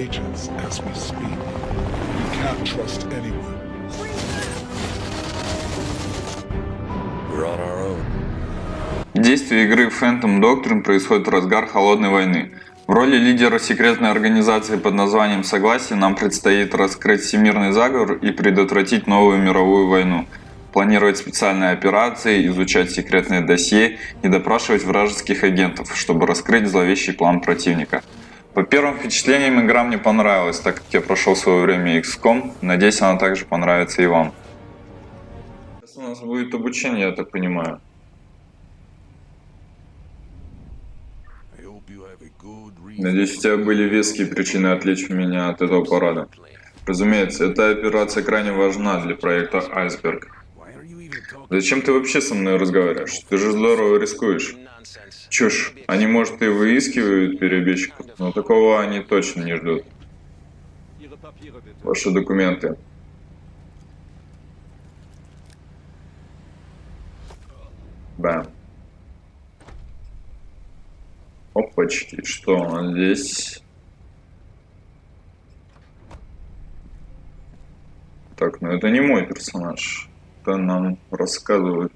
agents as we speak. We can't trust anyone. We're on our own. Действие игры Phantom Doctrine происходит в разгар холодной войны. В роли лидера секретной организации под названием Согласие нам предстоит раскрыть всемирный заговор и предотвратить новую мировую войну, планировать специальные операции, изучать секретные досье и допрашивать вражеских агентов, чтобы раскрыть зловещий план противника. По первым впечатлениям игра мне понравилась, так как я прошел свое время XCOM, надеюсь она также понравится и вам. Сейчас у нас будет обучение, я так понимаю. Надеюсь, у тебя были веские причины отвлечь меня от этого парада. Разумеется, эта операция крайне важна для проекта Айсберг. Зачем ты вообще со мной разговариваешь? Ты же здорово рискуешь. Чушь. Они, может, и выискивают перебежчиков, но такого они точно не ждут. Ваши документы. Да. Опачки, что он здесь? Так, ну это не мой персонаж. Это нам рассказывают.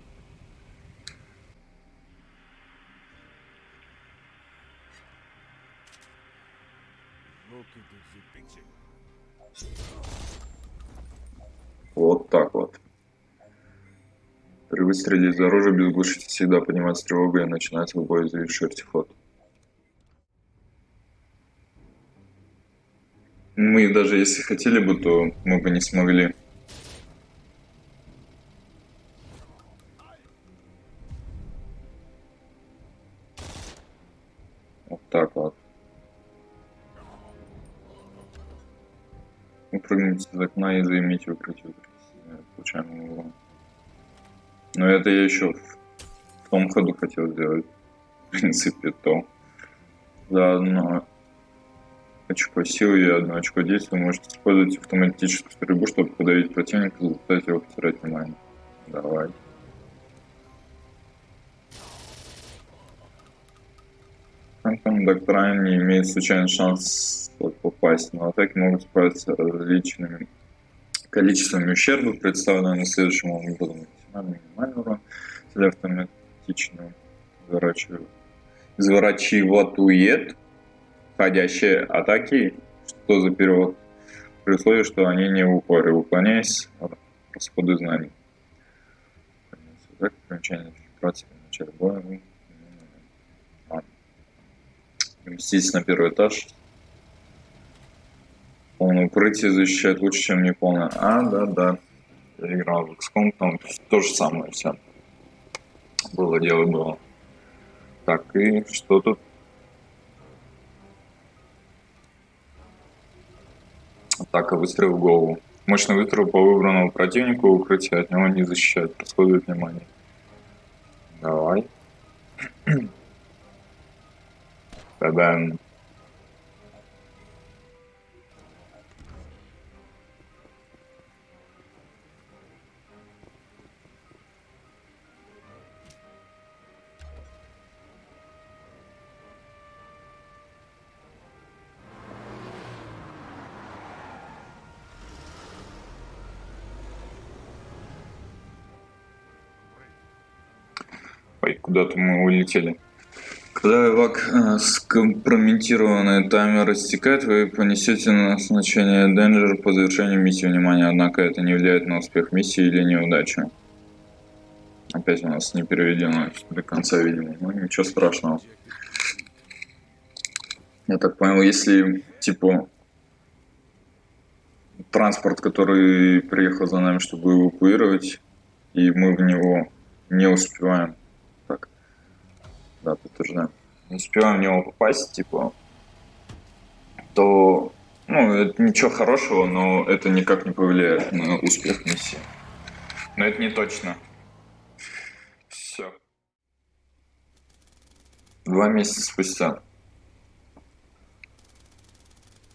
Вот так вот. При выстреле из оружия без глушителя всегда поднимается тревога и начинается бой, завершить ход. Мы даже если хотели бы, то мы бы не смогли. Вот так вот. Выпрыгните из окна и займите укрытие случайным углом. Но это я еще в, том ходу хотел сделать. В принципе, то. Заодно очко силы и одно очко действия можете использовать автоматическую стрельбу, чтобы подавить противника и заставить его потерять внимание. Давай. Фантом Доктрайн не имеет случайный шанс попасть, но атаки могут справиться различными количествами ущерба, представленного на следующем образом. Максимальный минимальный урон, если автоматично изворачиватует входящие атаки. Что за перевод? При условии, что они не в упоре, уклоняясь расходы знаний. Так, примечание фильтрации в начале боя. Переместитесь на первый этаж. Полное укрытие защищает лучше, чем неполное. А, да, да. Я играл в XCOM, там то же самое все. Было дело было. Так, и что тут? Атака, выстрел в голову. Мощный выстрел по выбранному противнику, укрытие от него не защищает, расходует внимание. Давай. Та-дам. Ой, куда-то мы улетели. Когда эвак э, скомпрометированный таймер растекает, вы понесете назначение Danger по завершению миссии внимания, однако это не влияет на успех миссии или неудачу. Опять у нас не переведено до конца, видимо. Ну, ничего страшного. Я так понял, если, типа, транспорт, который приехал за нами, чтобы эвакуировать, и мы в него не успеваем. Да, подтверждаем. Не успеваем в него попасть, типа, то, ну, это ничего хорошего, но это никак не повлияет на успех миссии. Но это не точно. Все. Два месяца спустя.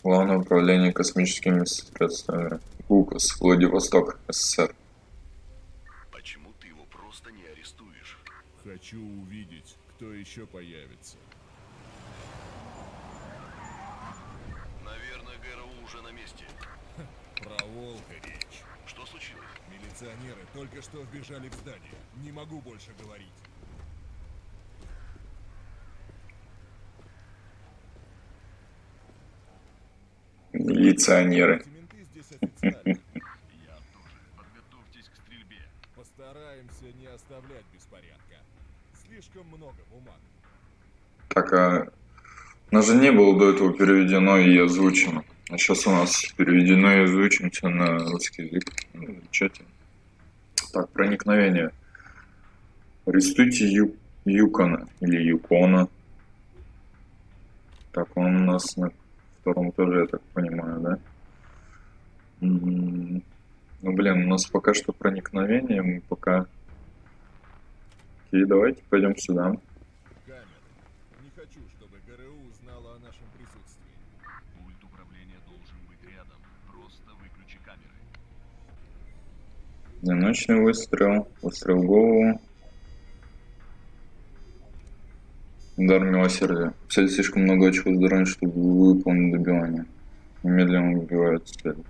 Главное управление космическими средствами. УКОС, Владивосток, СССР. Почему ты его просто не арестуешь? Хочу увидеть, кто еще появится. Наверное, уже на месте. Про волка речь. Что случилось? Милиционеры только что вбежали в здание. Не могу больше говорить. Милиционеры. Я тоже. Подготовьтесь к стрельбе. Постараемся не оставлять беспорядка. Слишком много бумаг. Так, а у же не было до этого переведено и озвучено. А сейчас у нас переведено и озвучено всё на русский язык. Ну, замечательно. Так, проникновение. Арестуйте Ю... Юкона или Юкона. Так, он у нас на втором этаже, я так понимаю, да? М, Ну, блин, у нас пока что проникновение, мы пока... Окей, давайте пойдем сюда. Не хочу, чтобы ГРУ о нашем присутствии. Пульт управления должен быть рядом. Просто выключи камеры. Одиночный выстрел, выстрел в голову. Удар милосердия. Цель слишком много очков здоровья, чтобы выполнить добивание. Немедленно убивает цель.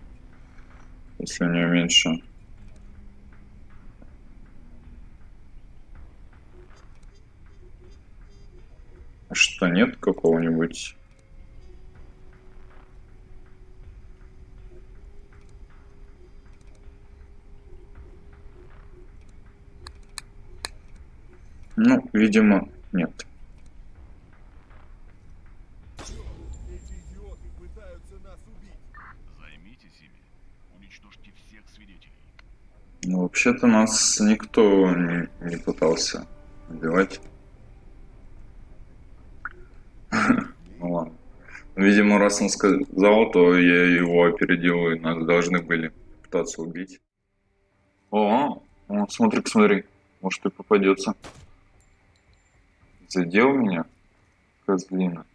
Если у нее меньше. Что, нет какого-нибудь? Ну, видимо, нет. Ну, вообще-то нас никто не, не пытался убивать. Ну ладно. Видимо, раз он сказал, то я его опередил, и нас должны были пытаться убить. О, о смотри, посмотри. Может и попадется. Задел меня? Козлина.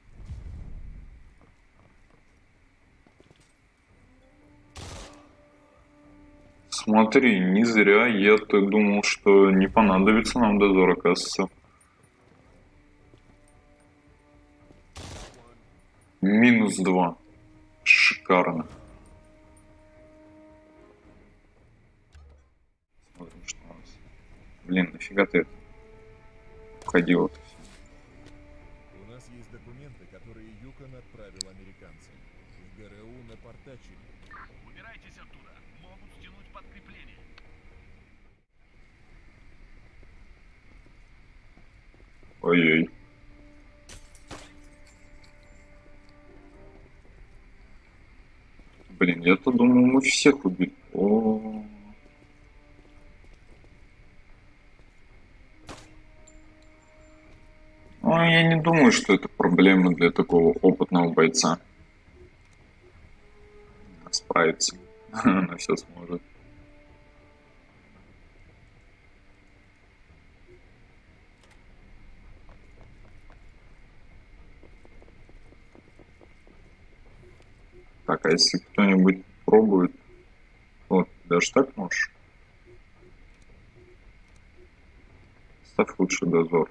Смотри, не зря я-то думал, что не понадобится нам дозор, оказывается. Минус два. Шикарно. Смотрим, что у нас. Блин, нафига ты это? Входил это все. У нас есть документы, которые Юкон отправил американцам. В ГРУ напортачили. Убирайтесь оттуда. Могут стянуть подкрепление. Ой-ой. Блин, я-то думал, мы всех убили. О. Ну, я не думаю, что это проблема для такого опытного бойца. Справится. Она все сможет. Так, а если кто-нибудь пробует, вот, даже так можешь? Ставь лучше дозор.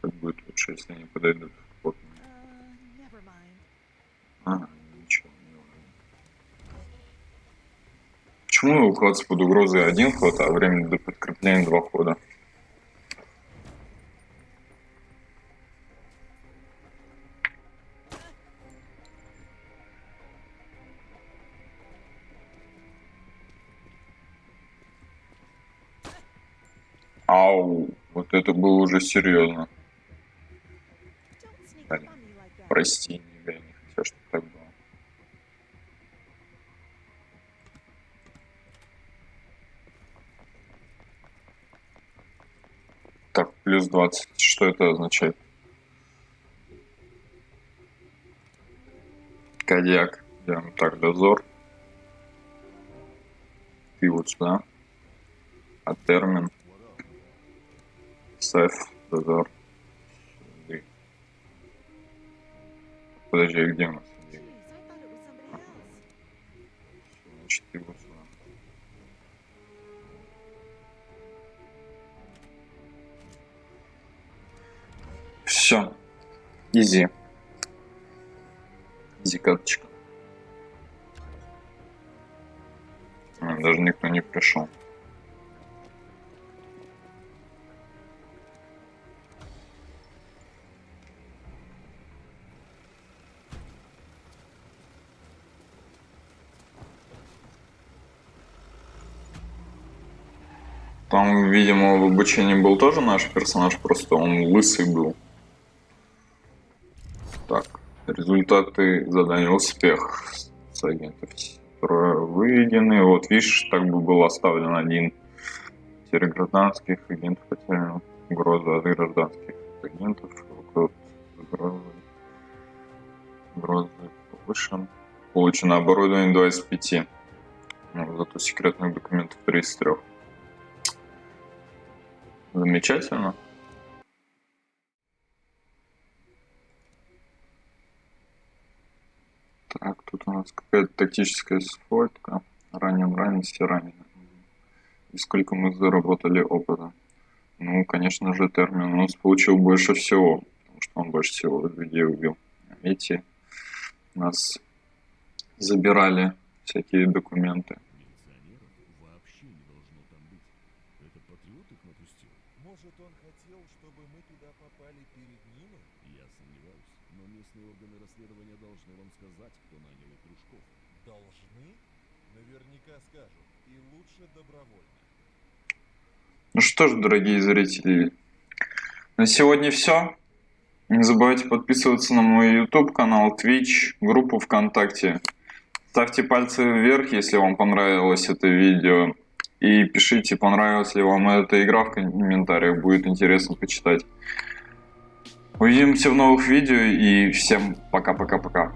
Как будет лучше, если они подойдут. Uh, never mind. А, ничего. Почему укладываться под угрозой один ход, а время до подкрепления два хода? Вот это было уже серьезно. Прости, я не хотел, чтобы так было. Так, плюс 20. Что это означает? Кадьяк. Делаем так, дозор. Ты вот сюда. А термин. Сеф, Дозор. Подожди, а где у нас? Значит, сюда. Все. Изи. Изи карточка. Даже никто не пришел. Там, видимо, в обучении был тоже наш персонаж, просто он лысый был. Так, результаты задания успех с агентов строя выведены. Вот видишь, так бы был оставлен один. Потеря гражданских агентов, потеря угроза от гражданских агентов, угроза, угроза, повышен. Получено оборудование 2 из 5. Ну, зато секретных документов 3 из 3. Замечательно. Так, тут у нас какая-то тактическая сфотка. Ранен, ранен, все ранены. И сколько мы заработали опыта? Ну, конечно же, Терминус получил больше всего, потому что он больше всего людей убил. Эти нас забирали всякие документы. Милиционеров вообще не должно там быть. Это патриот их напустил? Может, он хотел, чтобы мы туда попали перед ним? Я сомневаюсь. Но местные органы расследования должны вам сказать, кто нанял их дружков. Должны? Наверняка скажут. И лучше добровольно. Ну что ж, дорогие зрители, на сегодня все. Не забывайте подписываться на мой YouTube канал, Twitch, группу ВКонтакте. Ставьте пальцы вверх, если вам понравилось это видео. И пишите, понравилась ли вам эта игра в комментариях, будет интересно почитать. Увидимся в новых видео и всем пока-пока-пока.